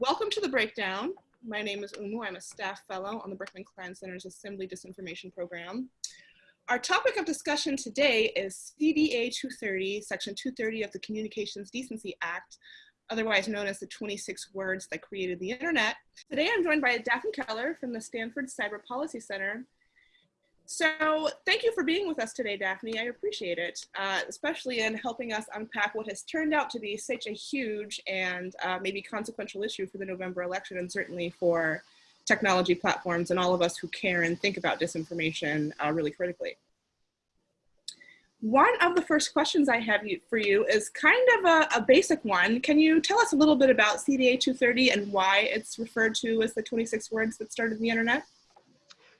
Welcome to the breakdown. My name is Oumou. I'm a staff fellow on the Berkman Klein Center's Assembly Disinformation Program. Our topic of discussion today is CDA 230, Section 230 of the Communications Decency Act, otherwise known as the 26 words that created the internet. Today I'm joined by Daphne Keller from the Stanford Cyber Policy Center so thank you for being with us today, Daphne. I appreciate it, uh, especially in helping us unpack what has turned out to be such a huge and uh, maybe consequential issue for the November election and certainly for technology platforms and all of us who care and think about disinformation uh, really critically. One of the first questions I have for you is kind of a, a, basic one. Can you tell us a little bit about CDA 230 and why it's referred to as the 26 words that started the internet?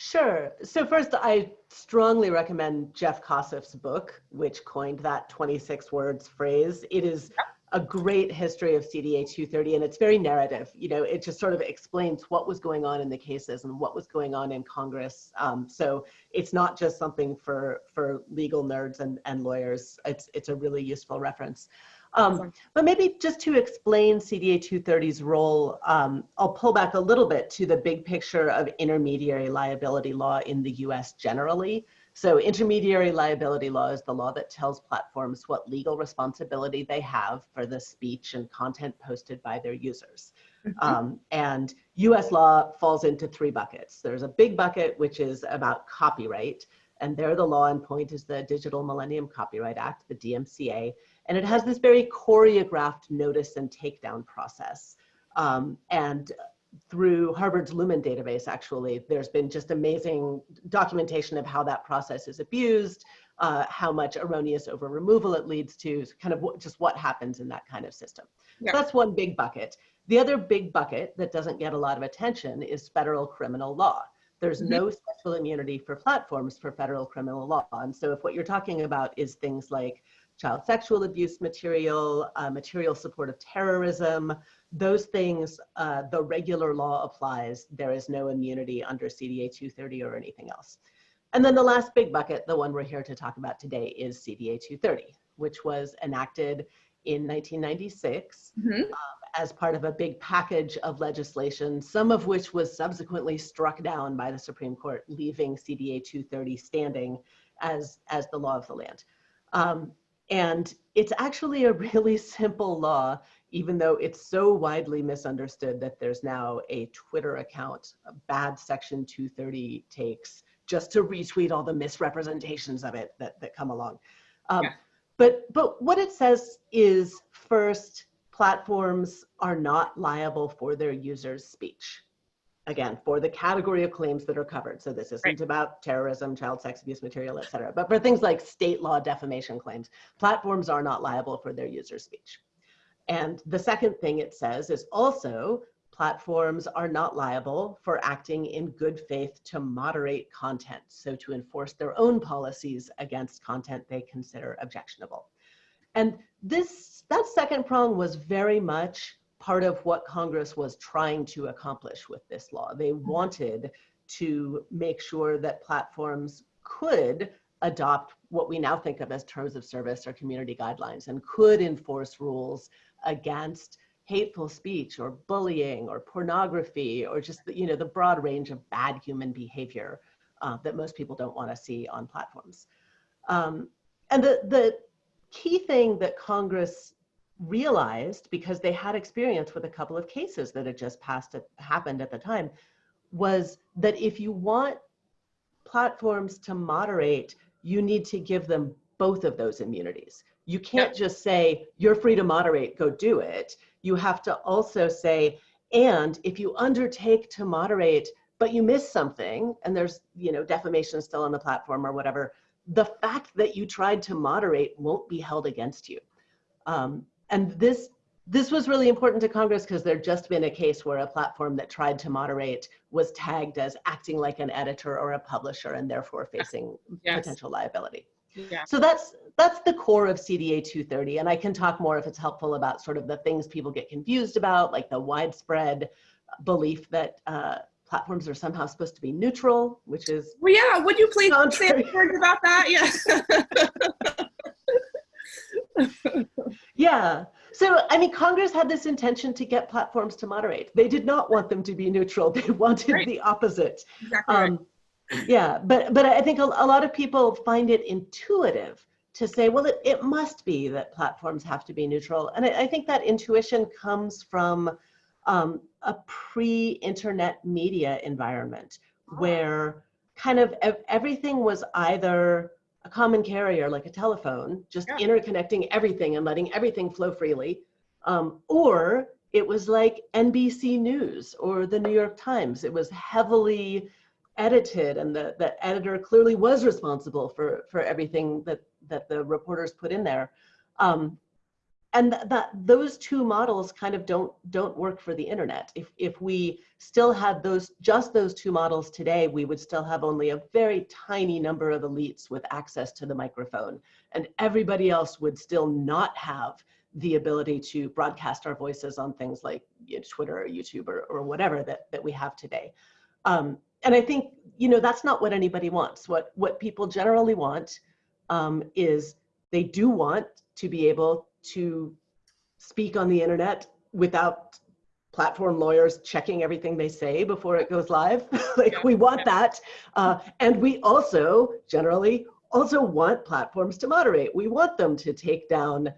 Sure. So first, I strongly recommend Jeff Kosseff's book, which coined that 26 words phrase. It is a great history of CDA 230, and it's very narrative. You know, it just sort of explains what was going on in the cases and what was going on in Congress. Um, so it's not just something for for legal nerds and, and lawyers. It's it's a really useful reference. Um, but maybe just to explain CDA 230's role, um, I'll pull back a little bit to the big picture of intermediary liability law in the US generally. So intermediary liability law is the law that tells platforms what legal responsibility they have for the speech and content posted by their users. Mm -hmm. um, and US law falls into three buckets. There's a big bucket, which is about copyright. And there the law in point is the Digital Millennium Copyright Act, the DMCA. And it has this very choreographed notice and takedown process. Um, and through Harvard's Lumen database, actually, there's been just amazing documentation of how that process is abused, uh, how much erroneous over removal it leads to, kind of what, just what happens in that kind of system. Yeah. So that's one big bucket. The other big bucket that doesn't get a lot of attention is federal criminal law. There's mm -hmm. no special immunity for platforms for federal criminal law. And so if what you're talking about is things like child sexual abuse material, uh, material support of terrorism, those things, uh, the regular law applies. There is no immunity under CDA 230 or anything else. And then the last big bucket, the one we're here to talk about today is CDA 230, which was enacted in 1996 mm -hmm. um, as part of a big package of legislation, some of which was subsequently struck down by the Supreme Court, leaving CDA 230 standing as, as the law of the land. Um, and it's actually a really simple law, even though it's so widely misunderstood that there's now a Twitter account, a bad section 230 takes, just to retweet all the misrepresentations of it that, that come along. Um, yeah. But, but what it says is first, platforms are not liable for their users' speech again, for the category of claims that are covered. So this isn't right. about terrorism, child sex abuse material, et cetera. But for things like state law defamation claims, platforms are not liable for their user speech. And the second thing it says is also platforms are not liable for acting in good faith to moderate content. So to enforce their own policies against content they consider objectionable. And this, that second prong was very much part of what Congress was trying to accomplish with this law. They mm-hmm. wanted to make sure that platforms could adopt what we now think of as terms of service or community guidelines and could enforce rules against hateful speech or bullying or pornography or just the, you know the broad range of bad human behavior uh, that most people don't want to see on platforms. Um, and the, the key thing that Congress realized because they had experience with a couple of cases that had just passed it, happened at the time was that if you want platforms to moderate you need to give them both of those immunities. You can't just say you're free to moderate go do it. You have to also say and if you undertake to moderate but you miss something and there's you know defamation still on the platform or whatever the fact that you tried to moderate won't be held against you. Um, and this this was really important to Congress because there'd just been a case where a platform that tried to moderate was tagged as acting like an editor or a publisher and therefore facing yes. potential liability. Yeah. So that's that's the core of CDA 230. And I can talk more if it's helpful about sort of the things people get confused about, like the widespread belief that uh, platforms are somehow supposed to be neutral, which is well, yeah. Would you please say a word about that? Yes. yeah. So, I mean, Congress had this intention to get platforms to moderate. They did not want them to be neutral. They wanted Right. the opposite. Exactly right. Um, yeah, but but I think a, a lot of people find it intuitive to say, well, it, it must be that platforms have to be neutral. And I, I think that intuition comes from um, a pre-internet media environment where kind of ev- everything was either a common carrier like a telephone, just Yeah. interconnecting everything and letting everything flow freely, um, or it was like NBC News or the New York Times. It was heavily edited and the, the editor clearly was responsible for, for everything that, that the reporters put in there. Um, and th- that those two models kind of don't don't work for the internet. If if we still had those just those two models today, we would still have only a very tiny number of elites with access to the microphone, and everybody else would still not have the ability to broadcast our voices on things like you know, Twitter or YouTube or, or whatever that that we have today. Um, and I think you know that's not what anybody wants. What what people generally want um, is they do want to be able to speak on the internet without platform lawyers checking everything they say before it goes live. like Yeah, we want yeah. that. Uh, and we also generally also want platforms to moderate. We want them to take down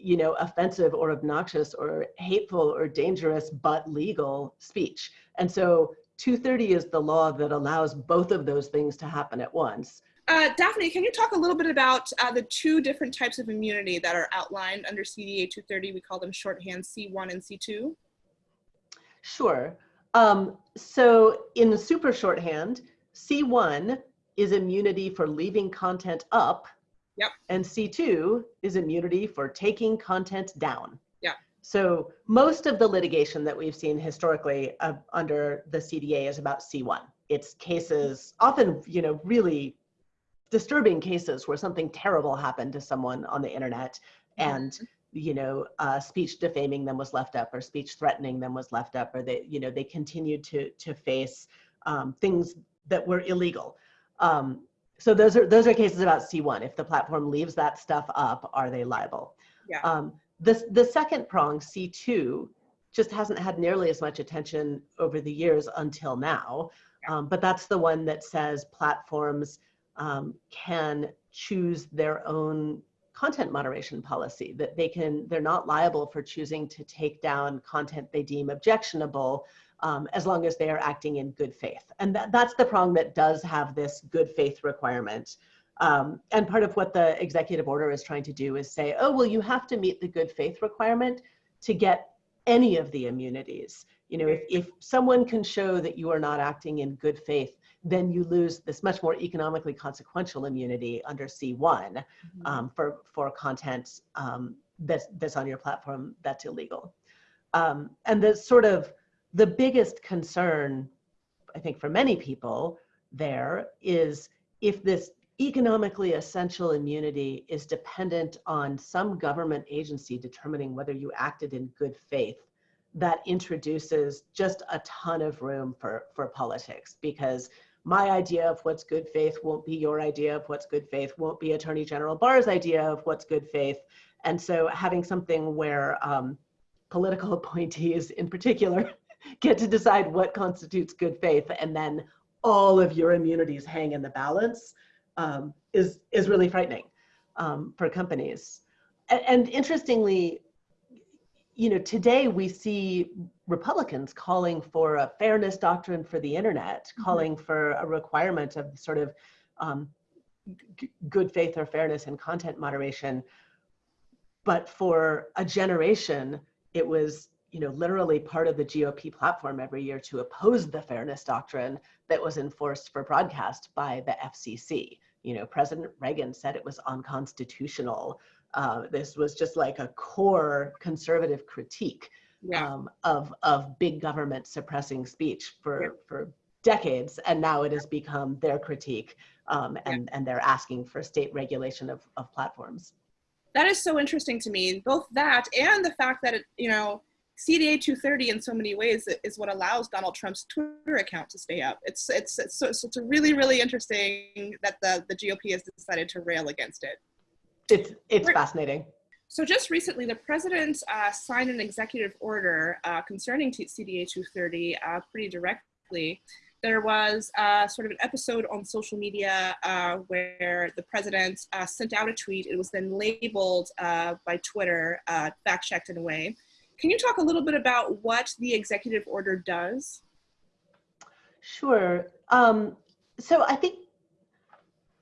you know, offensive or obnoxious or hateful or dangerous but legal speech. And so 230 is the law that allows both of those things to happen at once. Uh, Daphne, can you talk a little bit about uh, the two different types of immunity that are outlined under CDA 230? We call them shorthand C1 and C2. Sure. Um, so in the super shorthand, C1 is immunity for leaving content up. Yep. And C2 is immunity for taking content down. Yeah. So most of the litigation that we've seen historically uh, under the CDA is about C1. It's cases, often, you know, really disturbing cases where something terrible happened to someone on the internet and you know, uh, speech defaming them was left up, or speech threatening them was left up, or they, you know, they continued to to face um, things that were illegal. Um, so those are those are cases about C1. If the platform leaves that stuff up, are they liable? Yeah. Um, the the second prong, C2, just hasn't had nearly as much attention over the years until now. Um, but that's the one that says platforms um, can choose their own content moderation policy that they can they're not liable for choosing to take down content they deem objectionable um, as long as they are acting in good faith. And that, that's the prong that does have this good faith requirement. Um, and part of what the executive order is trying to do is say oh well you have to meet the good faith requirement to get any of the immunities you know if, if someone can show that you are not acting in good faith then you lose this much more economically consequential immunity under C1 um, for, for content um, that's, that's on your platform that's illegal. Um, and the sort of the biggest concern, I think for many people there is if this economically essential immunity is dependent on some government agency determining whether you acted in good faith, that introduces just a ton of room for, for politics because my idea of what's good faith won't be your idea of what's good faith, won't be Attorney General Barr's idea of what's good faith. And so having something where um, political appointees in particular get to decide what constitutes good faith and then all of your immunities hang in the balance um, is, is really frightening um, for companies. And, and interestingly, you know, today we see Republicans calling for a fairness doctrine for the internet, Mhm. calling for a requirement of sort of um, g- good faith or fairness in content moderation. But for a generation, it was, you know, literally part of the GOP platform every year to oppose the fairness doctrine that was enforced for broadcast by the FCC. You know, President Reagan said it was unconstitutional. Uh, this was just like a core conservative critique Yeah. um, of of big government suppressing speech for Yeah. for decades, and now it has become their critique, um, and and they're asking for state regulation of of platforms. that is so interesting to me both that and the fact that it you know cda 230 in so many ways is what allows donald trump's twitter account to stay up it's it's it's, so, so it's really really interesting that the the gop has decided to rail against it It's it's fascinating. So just recently, the president uh, signed an executive order uh, concerning CDA 230 uh, pretty directly. There was uh, sort of an episode on social media uh, where the president uh, sent out a tweet. It was then labeled by Twitter, fact-checked in a way. Can you talk a little bit about what the executive order does? Sure. Um, so I think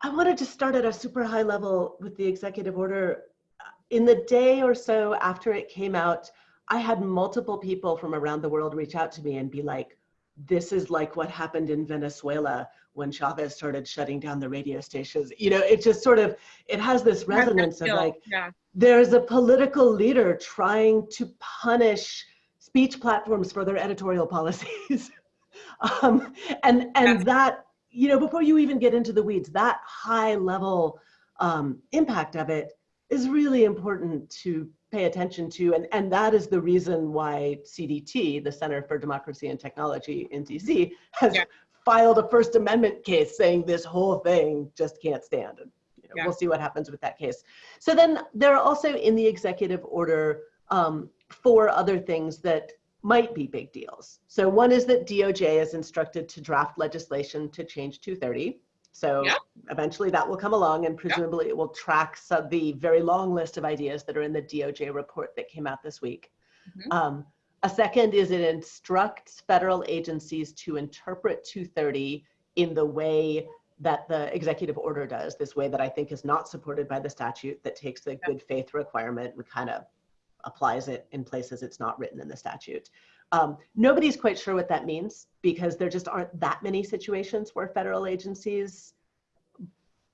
I wanted to start at a super high level with the executive order. In the day or so after it came out, I had multiple people from around the world reach out to me and be like, this is like what happened in Venezuela when Chavez started shutting down the radio stations. You know, it just sort of, it has this resonance of like, yeah. there's a political leader trying to punish speech platforms for their editorial policies. um, and and that you know, before you even get into the weeds, that high level um, impact of it is really important to pay attention to. And, and that is the reason why CDT, the Center for Democracy and Technology in DC, has yeah. filed a First Amendment case saying this whole thing just can't stand. And you know, yeah. we'll see what happens with that case. So then there are also in the executive order um, four other things that might be big deals. So one is that DOJ is instructed to draft legislation to change 230. So yeah. eventually that will come along and presumably yeah. it will track some, the very long list of ideas that are in the DOJ report that came out this week. Mm -hmm. um, a second is it instructs federal agencies to interpret 230 in the way that the executive order does, this way that I think is not supported by the statute that takes the yeah. good faith requirement and kind of applies it in places it's not written in the statute. Um, nobody's quite sure what that means because there just aren't that many situations where federal agencies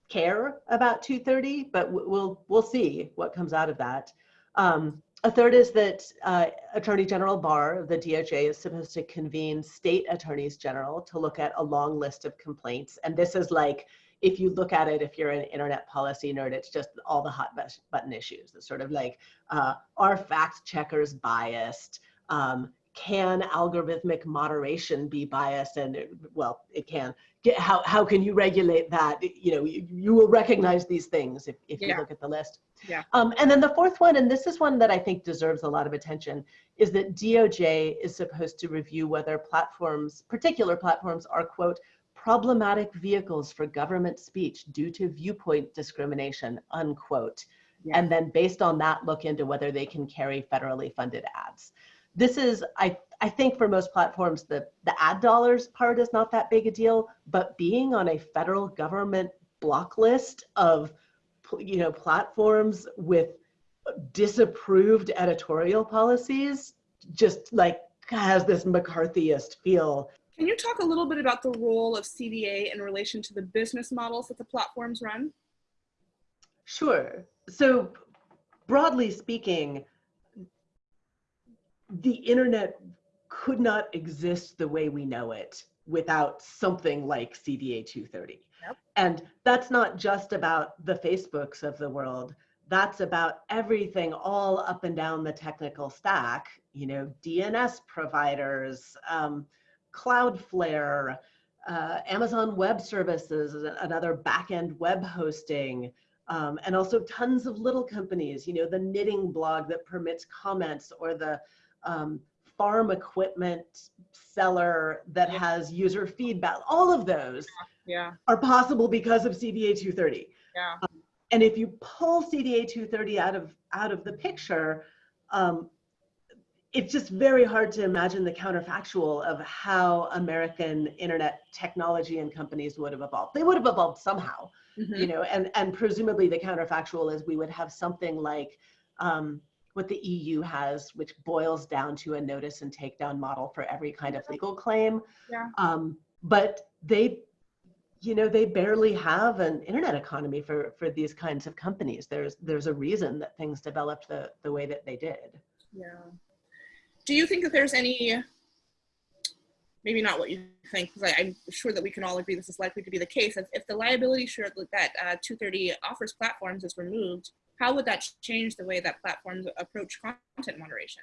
care about 230, but we'll, we'll see what comes out of that. Um, a third is that uh, Attorney General Barr of the DOJ is supposed to convene state attorneys general to look at a long list of complaints. And this is like if you look at it, if you're an internet policy nerd, it's just all the hot button issues. It's sort of like, uh, are fact checkers biased? Um, can algorithmic moderation be biased? And it, well, it can. Get, how, how can you regulate that? You know, you, you will recognize these things if, if yeah. you look at the list. Yeah. Um, and then the fourth one, and this is one that I think deserves a lot of attention, is that DOJ is supposed to review whether platforms, particular platforms are, quote, problematic vehicles for government speech due to viewpoint discrimination, unquote. Yeah. And then based on that, look into whether they can carry federally funded ads. This is, I, I think for most platforms, the, the ad dollars part is not that big a deal, but being on a federal government block list of, you know, platforms with disapproved editorial policies just like has this McCarthyist feel can you talk a little bit about the role of CDA in relation to the business models that the platforms run? Sure. So broadly speaking, the internet could not exist the way we know it without something like CDA 230. Yep. And that's not just about the Facebooks of the world. That's about everything all up and down the technical stack, you know, DNS providers, um, Cloudflare, uh, Amazon Web Services, another backend web hosting, um, and also tons of little companies, you know, the knitting blog that permits comments or the um, farm equipment seller that yeah. has user feedback. All of those yeah. are possible because of CDA 230. Yeah. Um, and if you pull CDA 230 out of, out of the picture, um, it's just very hard to imagine the counterfactual of how American internet technology and companies would have evolved. They would have evolved somehow, mm -hmm. you know, and, and presumably the counterfactual is we would have something like um, what the EU has, which boils down to a notice and takedown model for every kind of legal claim. Yeah. Um, but they, you know, they barely have an internet economy for, for these kinds of companies. There's, there's a reason that things developed the, the way that they did. Yeah do you think that there's any, maybe not what you think, because I'm sure that we can all agree this is likely to be the case, if, if the liability shield that uh, 230 offers platforms is removed, how would that change the way that platforms approach content moderation?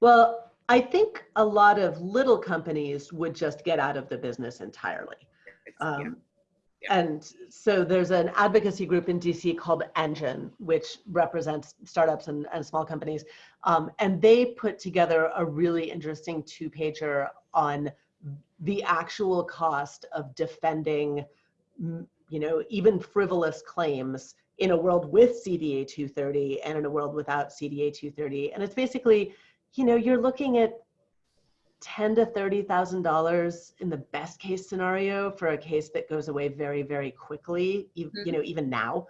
Well, I think a lot of little companies would just get out of the business entirely. Um, Yeah. And so there's an advocacy group in DC called Engine, which represents startups and, and small companies. Um, and they put together a really interesting two pager on the actual cost of defending, you know, even frivolous claims in a world with CDA 230 and in a world without CDA 230. And it's basically, you know, you're looking at ten to thirty thousand dollars in the best case scenario for a case that goes away very, very quickly. You, you know, even now,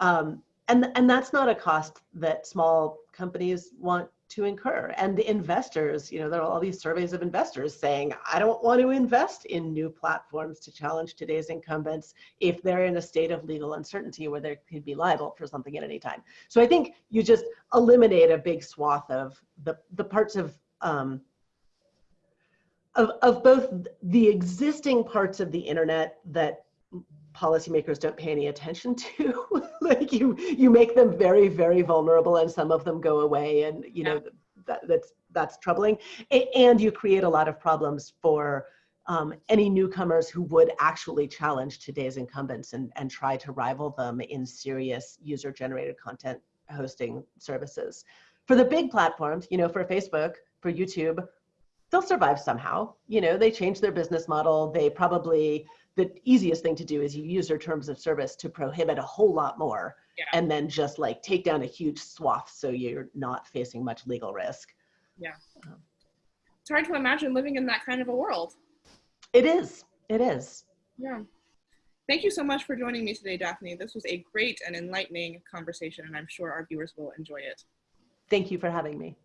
um, and and that's not a cost that small companies want to incur. And the investors, you know, there are all these surveys of investors saying, I don't want to invest in new platforms to challenge today's incumbents if they're in a state of legal uncertainty where they could be liable for something at any time. So I think you just eliminate a big swath of the the parts of um, of, of both the existing parts of the internet that policymakers don't pay any attention to like you you make them very very vulnerable and some of them go away and you know that, that's that's troubling. A- and you create a lot of problems for um, any newcomers who would actually challenge today's incumbents and, and try to rival them in serious user generated content hosting services. For the big platforms you know for facebook for youtube they'll survive somehow. You know, they change their business model. They probably, the easiest thing to do is you use their terms of service to prohibit a whole lot more Yeah. and then just like take down a huge swath so you're not facing much legal risk. Yeah. Um, it's hard to imagine living in that kind of a world. It is, it is. Yeah. Thank you so much for joining me today, Daphne. This was a great and enlightening conversation, and I'm sure our viewers will enjoy it. Thank you for having me.